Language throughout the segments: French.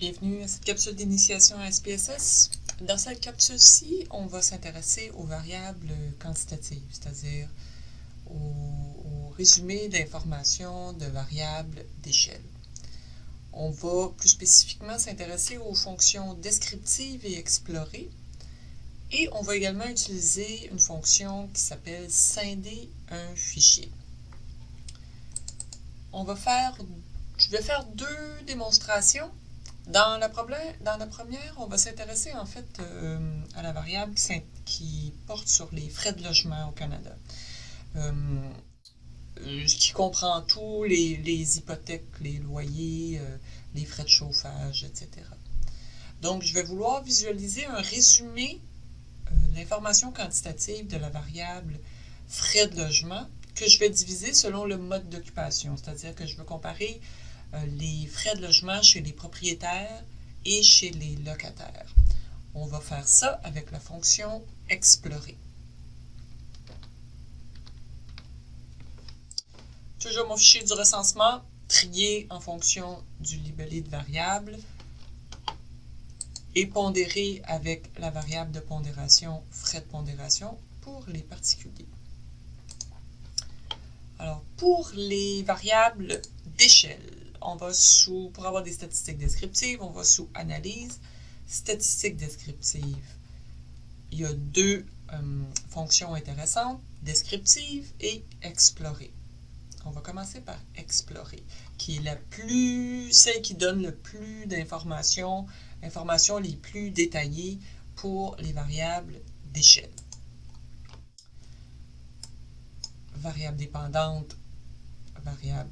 Bienvenue à cette capsule d'initiation à SPSS. Dans cette capsule-ci, on va s'intéresser aux variables quantitatives, c'est-à-dire au, résumé d'informations de variables d'échelle. On va plus spécifiquement s'intéresser aux fonctions descriptives et explorées. Et on va également utiliser une fonction qui s'appelle scinder un fichier. On va faire, je vais faire deux démonstrations. Dans la, problème, dans première, on va s'intéresser en fait euh, à la variable qui, porte sur les frais de logement au Canada. Euh, qui comprend tous les, hypothèques, les loyers, euh, les frais de chauffage, etc. Donc, je vais vouloir visualiser un résumé de l'information quantitative de la variable frais de logement que je vais diviser selon le mode d'occupation, c'est-à-dire que je veux comparer euh, les frais de logement chez les propriétaires et chez les locataires. On va faire ça avec la fonction explorer. Toujours mon fichier du recensement, trié en fonction du libellé de variable et pondéré avec la variable de pondération frais de pondération pour les particuliers. Alors, pour les variables d'échelle, on va sous, pour avoir des statistiques descriptives, on va sous Analyse, Statistiques descriptives. Il y a deux euh, fonctions intéressantes, descriptive et explorer. On va commencer par explorer, qui est la plus, celle qui donne le plus d'informations, informations les plus détaillées pour les variables d'échelle. Variable dépendante, variable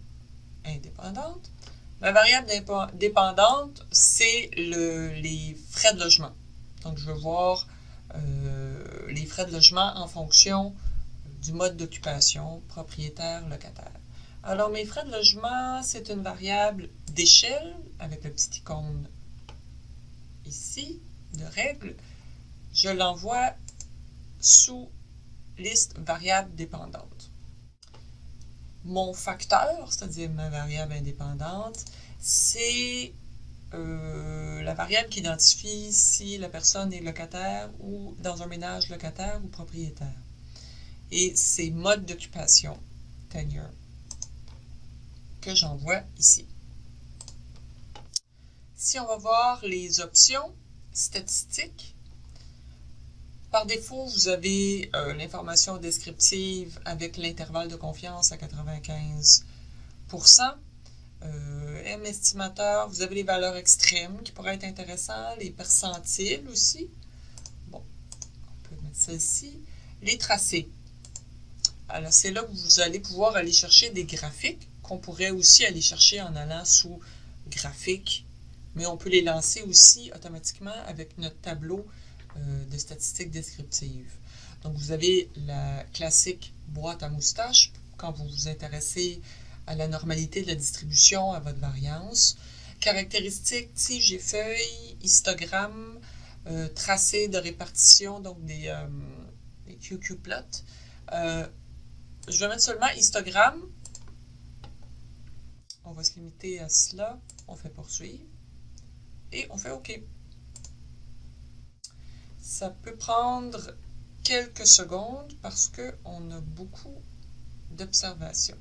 indépendante. Ma variable dépendante, c'est les frais de logement. Donc, je veux voir euh, les frais de logement en fonction du mode d'occupation, propriétaire, locataire. Alors, mes frais de logement, c'est une variable d'échelle avec le petit icône ici de règle. Je l'envoie sous liste variable dépendante. Mon facteur, c'est-à-dire ma variable indépendante, c'est euh, la variable qui identifie si la personne est locataire ou dans un ménage locataire ou propriétaire. Et c'est mode d'occupation, tenure, que j'envoie ici. Si on va voir les options statistiques, par défaut, vous avez euh, l'information descriptive avec l'intervalle de confiance à 95% euh, M estimateur, vous avez les valeurs extrêmes qui pourraient être intéressantes, les percentiles aussi. Bon, on peut mettre ici. Les tracés. Alors, c'est là que vous allez pouvoir aller chercher des graphiques qu'on pourrait aussi aller chercher en allant sous graphiques, mais on peut les lancer aussi automatiquement avec notre tableau euh, de statistiques descriptives. Donc, vous avez la classique boîte à moustache quand vous vous intéressez à la normalité de la distribution, à votre variance. Caractéristiques, tige et feuilles, histogramme, euh, tracé de répartition, donc des, euh, QQ plots. je vais mettre seulement histogramme. On va se limiter à cela. On fait poursuivre. Et on fait OK. Ça peut prendre quelques secondes parce qu'on a beaucoup d'observations.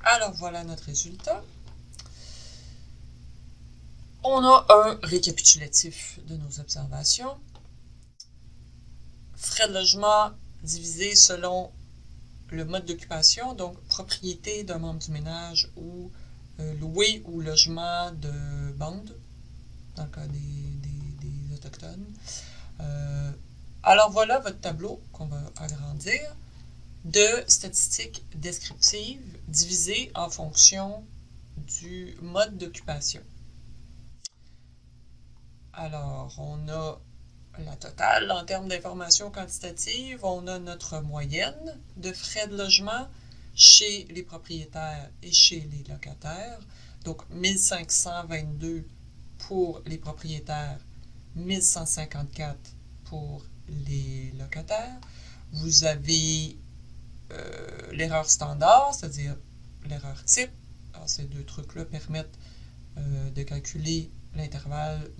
Alors voilà notre résultat. On a un récapitulatif de nos observations. Frais de logement divisés selon le mode d'occupation, donc propriété d'un membre du ménage ou euh, louer ou logement de bande, dans le cas des, Autochtones. Euh, alors voilà votre tableau qu'on va agrandir de statistiques descriptives divisées en fonction du mode d'occupation. Alors, on a la totale en termes d'informations quantitatives, on a notre moyenne de frais de logement, chez les propriétaires et chez les locataires. Donc, 1522 pour les propriétaires, 1154 pour les locataires. Vous avez euh, l'erreur standard, c'est-à-dire l'erreur type. Alors, ces deux trucs-là permettent euh, de calculer l'intervalle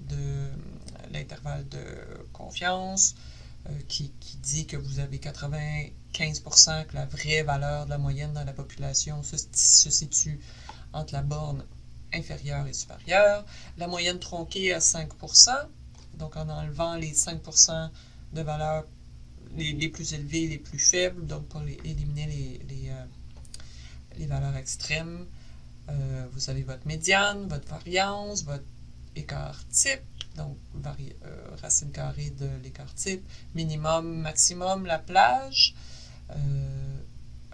de confiance euh, qui, dit que vous avez 95% que la vraie valeur de la moyenne dans la population se, se situe entre la borne inférieure et supérieure. La moyenne tronquée à 5%, donc en enlevant les 5% de valeurs les, plus élevées, les plus faibles, donc pour éliminer les, euh, les, valeurs extrêmes. Euh, vous avez votre médiane, votre variance, votre écart type, donc euh, racine carrée de l'écart type, minimum, maximum, la plage,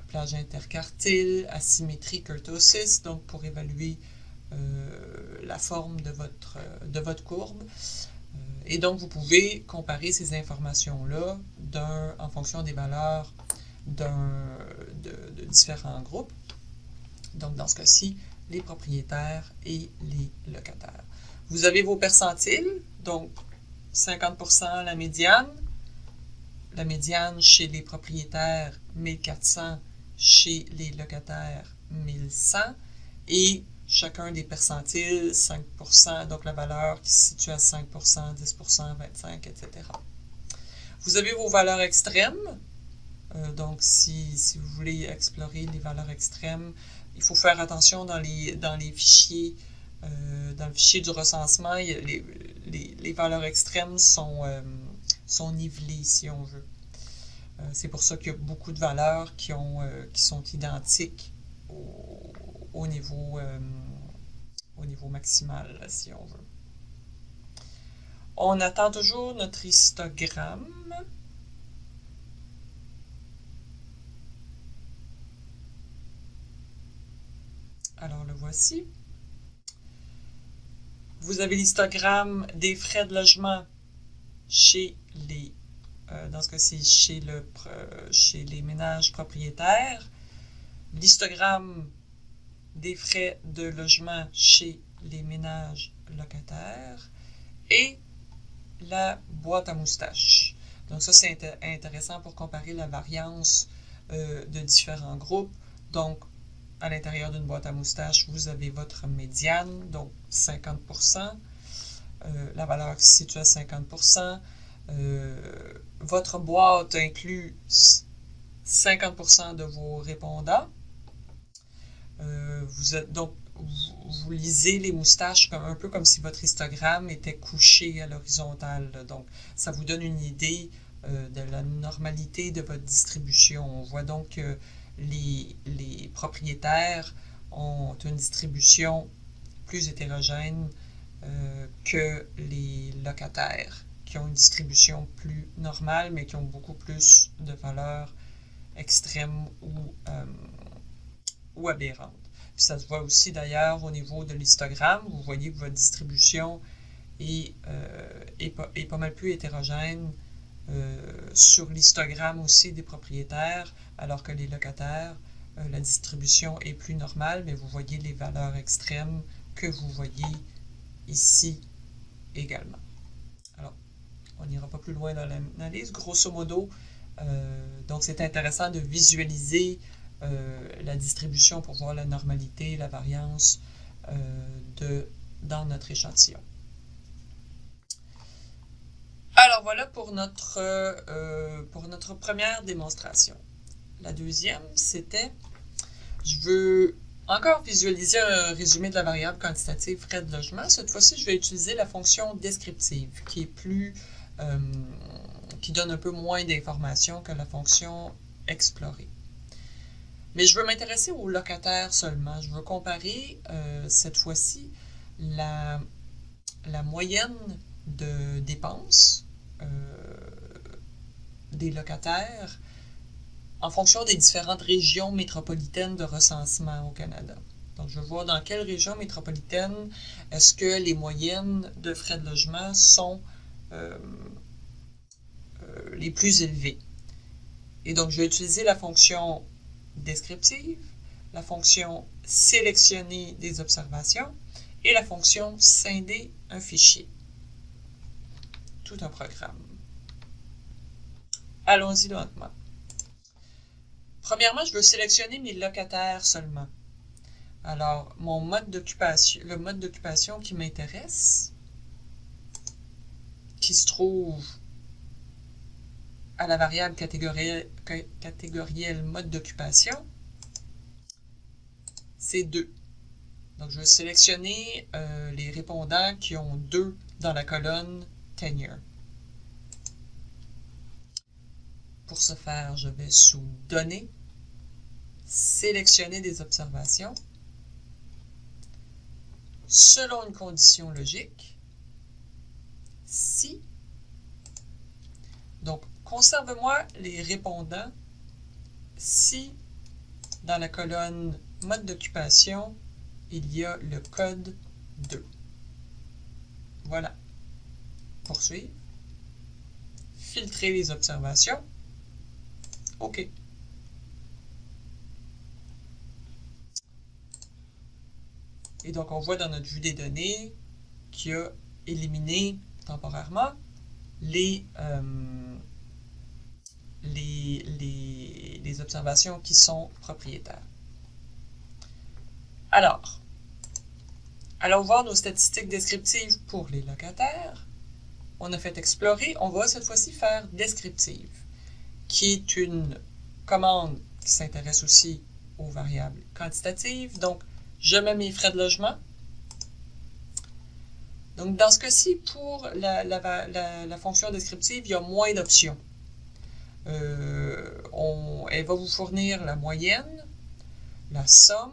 plage intercartile, asymétrie, kurtosis, donc pour évaluer la forme de votre, de votre courbe. Et donc, vous pouvez comparer ces informations-là en fonction des valeurs de, différents groupes. Donc, dans ce cas-ci, les propriétaires et les locataires. Vous avez vos percentiles, donc 50% la médiane, la médiane chez les propriétaires 1400, chez les locataires 1100, et chacun des percentiles, 5%, donc la valeur qui se situe à 5%, 10%, 25%, etc. Vous avez vos valeurs extrêmes. Euh, donc, si, si, vous voulez explorer les valeurs extrêmes, il faut faire attention dans les, dans les fichiers, euh, dans le fichier du recensement, les, valeurs extrêmes sont, euh, sont nivelées, si on veut. C'est pour ça qu'il y a beaucoup de valeurs qui, ont, qui sont identiques au, au niveau, euh, au niveau maximal, si on veut. On attend toujours notre histogramme. Alors le voici. Vous avez l'histogramme des frais de logement chez les, euh, dans ce cas-ci, chez, le, chez les ménages propriétaires. L'histogramme des frais de logement chez les ménages locataires et la boîte à moustache. Donc ça, c'est intéressant pour comparer la variance euh, de différents groupes. Donc, à l'intérieur d'une boîte à moustache, vous avez votre médiane, donc 50%, euh, la valeur qui se situe à 50%. Euh, votre boîte inclut 50% de vos répondants. Euh, vous lisez les moustaches comme, un peu comme si votre histogramme était couché à l'horizontale. Donc, ça vous donne une idée euh, de la normalité de votre distribution. On voit donc que les, propriétaires ont une distribution plus hétérogène que les locataires, qui ont une distribution plus normale, mais qui ont beaucoup plus de valeurs extrêmes ou ou aberrante. Puis ça se voit aussi d'ailleurs au niveau de l'histogramme. Vous voyez que votre distribution est, euh, est, pas, mal plus hétérogène euh, sur l'histogramme aussi des propriétaires, alors que les locataires, euh, la distribution est plus normale, mais vous voyez les valeurs extrêmes que vous voyez ici également. Alors, on n'ira pas plus loin dans l'analyse. Grosso modo, donc c'est intéressant de visualiser euh, la distribution pour voir la normalité, la variance euh, de, dans notre échantillon. Alors voilà pour notre, euh, pour notre première démonstration. La deuxième, c'était, je veux encore visualiser un résumé de la variable quantitative frais de logement. Cette fois-ci, je vais utiliser la fonction descriptive qui est plus, qui donne un peu moins d'informations que la fonction explorer. Mais je veux m'intéresser aux locataires seulement. Je veux comparer euh, cette fois-ci la, moyenne de dépenses euh, des locataires en fonction des différentes régions métropolitaines de recensement au Canada. Donc, je voir dans quelle région métropolitaine est-ce que les moyennes de frais de logement sont euh, les plus élevées. Et donc, je vais utiliser la fonction descriptive, la fonction sélectionner des observations et la fonction scinder un fichier. Tout un programme. Allons-y lentement. Premièrement, je veux sélectionner mes locataires seulement. Alors, mon le mode d'occupation qui m'intéresse, qui se trouve à la variable catégorielle, mode d'occupation, c'est 2. Donc, je vais sélectionner euh, les répondants qui ont 2 dans la colonne tenure. Pour ce faire, je vais sous Données, sélectionner des observations selon une condition logique, si, donc conserve-moi les répondants si dans la colonne mode d'occupation, il y a le code 2. Voilà. Poursuivre. Filtrer les observations. OK. Et donc, on voit dans notre vue des données qu'il a éliminé temporairement les, euh, les, les, les, observations qui sont propriétaires. Alors, allons voir nos statistiques descriptives pour les locataires. On a fait explorer, on va cette fois-ci faire descriptive, qui est une commande qui s'intéresse aussi aux variables quantitatives. Donc, je mets mes frais de logement. Donc, dans ce cas-ci, pour la, fonction descriptive, il y a moins d'options. Euh, elle va vous fournir la moyenne, la somme.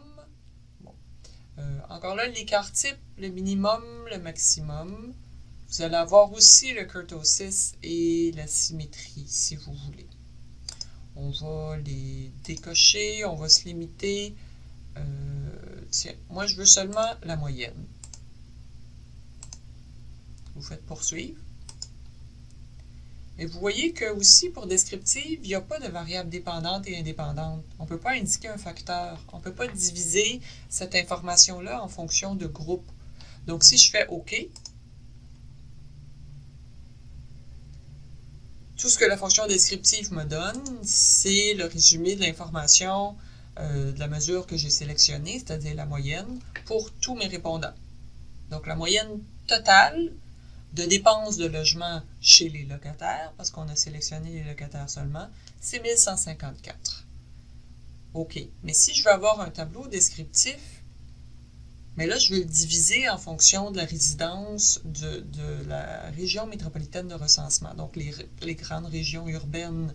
Euh, encore là, l'écart type, le minimum, le maximum. Vous allez avoir aussi le kurtosis et la symétrie, si vous voulez. On va les décocher, on va se limiter. Euh, tiens, moi je veux seulement la moyenne. Vous faites poursuivre. Et vous voyez que aussi pour descriptive, il n'y a pas de variable dépendante et indépendante. On ne peut pas indiquer un facteur. On ne peut pas diviser cette information-là en fonction de groupe. Donc si je fais OK, tout ce que la fonction descriptive me donne, c'est le résumé de l'information euh, de la mesure que j'ai sélectionnée, c'est-à-dire la moyenne, pour tous mes répondants. Donc la moyenne totale de dépenses de logement chez les locataires, parce qu'on a sélectionné les locataires seulement, c'est 1154. OK. Mais si je veux avoir un tableau descriptif, mais là, je veux le diviser en fonction de la résidence de, la région métropolitaine de recensement, donc les, grandes régions urbaines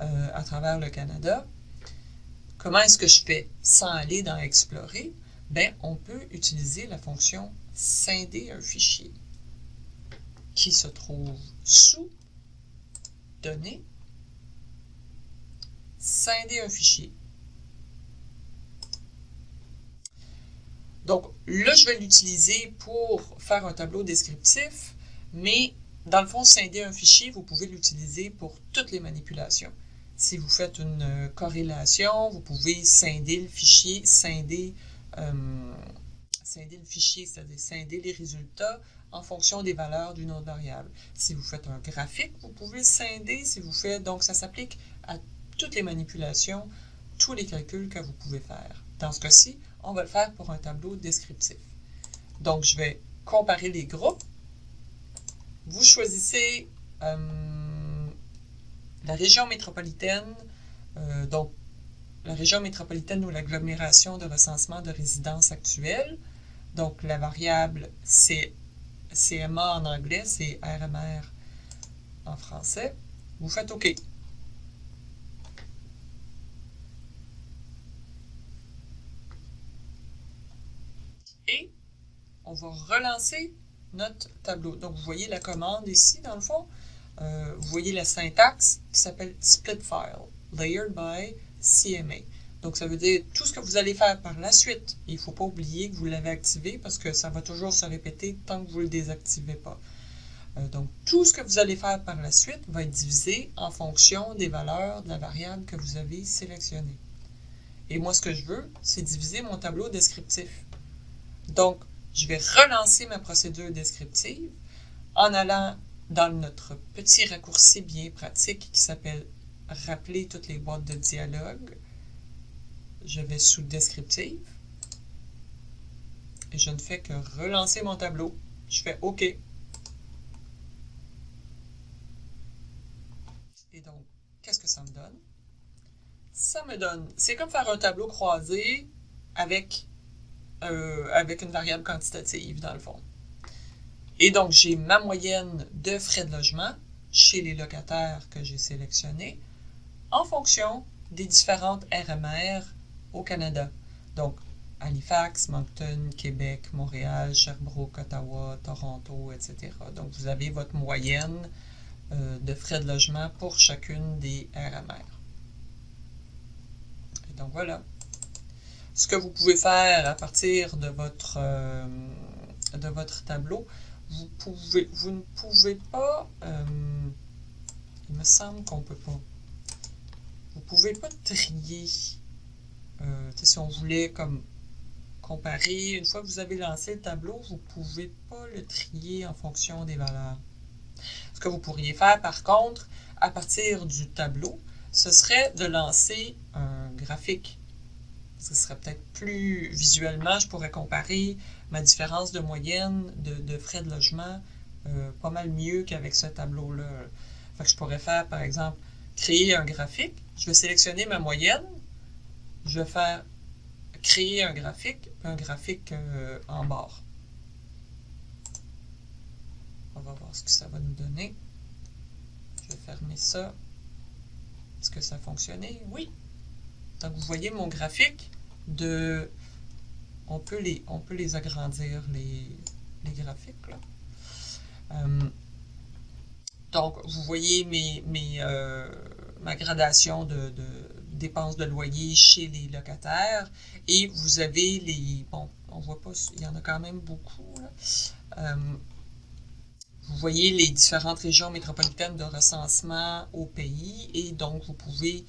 euh, à travers le Canada. Comment est-ce que je fais sans aller dans Explorer? Ben, on peut utiliser la fonction scinder un fichier qui se trouve sous Données, scinder un fichier. Donc là, je vais l'utiliser pour faire un tableau descriptif, mais dans le fond, scinder un fichier, vous pouvez l'utiliser pour toutes les manipulations. Si vous faites une euh, corrélation, vous pouvez scinder le fichier, scinder, euh, le fichier, c'est-à-dire scinder les résultats en fonction des valeurs d'une autre variable. Si vous faites un graphique, vous pouvez le scinder. Si vous faites, donc ça s'applique à toutes les manipulations, tous les calculs que vous pouvez faire. Dans ce cas-ci, on va le faire pour un tableau descriptif. Donc, je vais comparer les groupes. Vous choisissez euh, la région métropolitaine, euh, donc la région métropolitaine ou l'agglomération de recensement de résidence actuelle. Donc la variable c'est CMA en anglais, c'est RMR en français. Vous faites OK. Et on va relancer notre tableau. Donc, vous voyez la commande ici, dans le fond. Euh, vous voyez la syntaxe qui s'appelle split file, layered by CMA. Donc, ça veut dire tout ce que vous allez faire par la suite. Il ne faut pas oublier que vous l'avez activé parce que ça va toujours se répéter tant que vous ne le désactivez pas. Euh, donc, tout ce que vous allez faire par la suite va être divisé en fonction des valeurs de la variable que vous avez sélectionnée. Et moi, ce que je veux, c'est diviser mon tableau descriptif. Donc, je vais relancer ma procédure descriptive en allant dans notre petit raccourci bien pratique qui s'appelle Rappeler toutes les boîtes de dialogue. Je vais sous Descriptive. et je ne fais que relancer mon tableau. Je fais OK. Et donc, qu'est-ce que ça me donne? Ça me donne, c'est comme faire un tableau croisé avec, euh, avec une variable quantitative dans le fond. Et donc, j'ai ma moyenne de frais de logement chez les locataires que j'ai sélectionnés en fonction des différentes RMR au Canada. Donc, Halifax, Moncton, Québec, Montréal, Sherbrooke, Ottawa, Toronto, etc. Donc, vous avez votre moyenne euh, de frais de logement pour chacune des RMR. Et donc, voilà. Ce que vous pouvez faire à partir de votre, euh, de votre tableau, vous, pouvez, vous ne pouvez pas... Euh, il me semble qu'on ne peut pas. Vous ne pouvez pas trier. Euh, si on voulait comme comparer, une fois que vous avez lancé le tableau, vous ne pouvez pas le trier en fonction des valeurs. Ce que vous pourriez faire, par contre, à partir du tableau, ce serait de lancer un graphique. Ce serait peut-être plus visuellement, je pourrais comparer ma différence de moyenne de, frais de logement euh, pas mal mieux qu'avec ce tableau-là. je pourrais faire, par exemple, créer un graphique. Je vais sélectionner ma moyenne. Je vais faire créer un graphique, un graphique euh, en barre. On va voir ce que ça va nous donner. Je vais fermer ça. Est-ce que ça a fonctionné? Oui. Donc, vous voyez mon graphique de... On peut les, on peut les agrandir, les, graphiques. Là. Euh, donc, vous voyez mes, mes, euh, ma gradation de, dépenses de loyer chez les locataires. Et vous avez les... Bon, on voit pas, il y en a quand même beaucoup. Euh, vous voyez les différentes régions métropolitaines de recensement au pays et donc vous pouvez,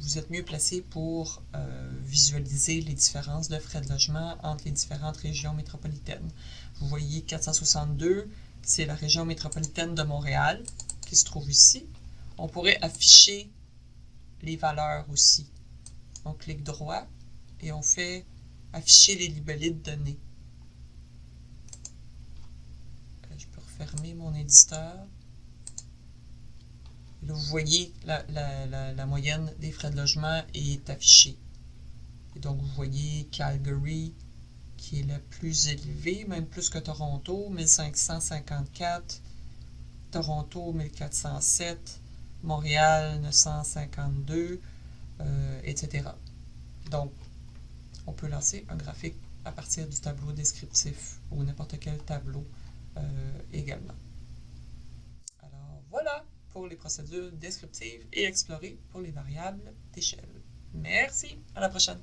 vous êtes mieux placé pour euh, visualiser les différences de frais de logement entre les différentes régions métropolitaines. Vous voyez 462, c'est la région métropolitaine de Montréal qui se trouve ici. On pourrait afficher les valeurs aussi. On clique droit et on fait afficher les libellés de données. Euh, je peux refermer mon éditeur. là, vous voyez, la, la, moyenne des frais de logement est affichée. Et donc, vous voyez Calgary, qui est la plus élevée, même plus que Toronto, 1554. Toronto, 1407. Montréal 952, euh, etc. Donc, on peut lancer un graphique à partir du tableau descriptif ou n'importe quel tableau euh, également. Alors voilà pour les procédures descriptives et explorées pour les variables d'échelle. Merci, à la prochaine.